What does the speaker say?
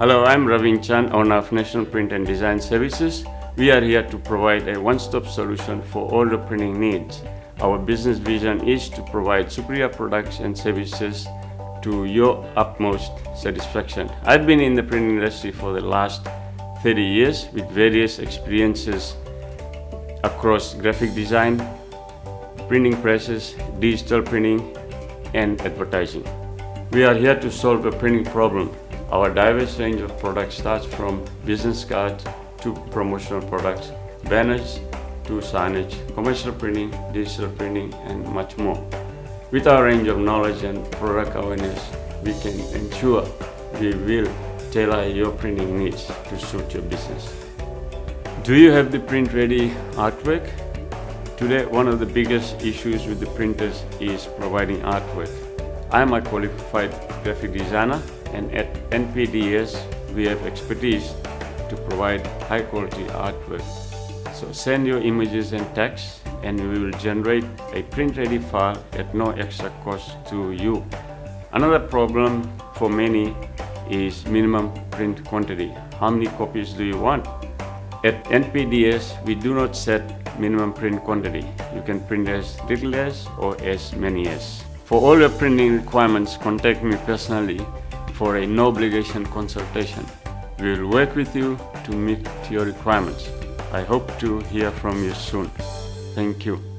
Hello, I'm Ravin Chan, owner of National Print and Design Services. We are here to provide a one-stop solution for all the printing needs. Our business vision is to provide superior products and services to your utmost satisfaction. I've been in the printing industry for the last 30 years with various experiences across graphic design, printing presses, digital printing, and advertising. We are here to solve a printing problem. Our diverse range of products starts from business cards to promotional products, banners to signage, commercial printing, digital printing, and much more. With our range of knowledge and product awareness, we can ensure we will tailor your printing needs to suit your business. Do you have the print-ready artwork? Today, one of the biggest issues with the printers is providing artwork. I am a qualified graphic designer and at NPDS we have expertise to provide high quality artwork. So send your images and text and we will generate a print ready file at no extra cost to you. Another problem for many is minimum print quantity. How many copies do you want? At NPDS, we do not set minimum print quantity. You can print as little as or as many as. For all your printing requirements, contact me personally for a no obligation consultation. We will work with you to meet your requirements. I hope to hear from you soon. Thank you.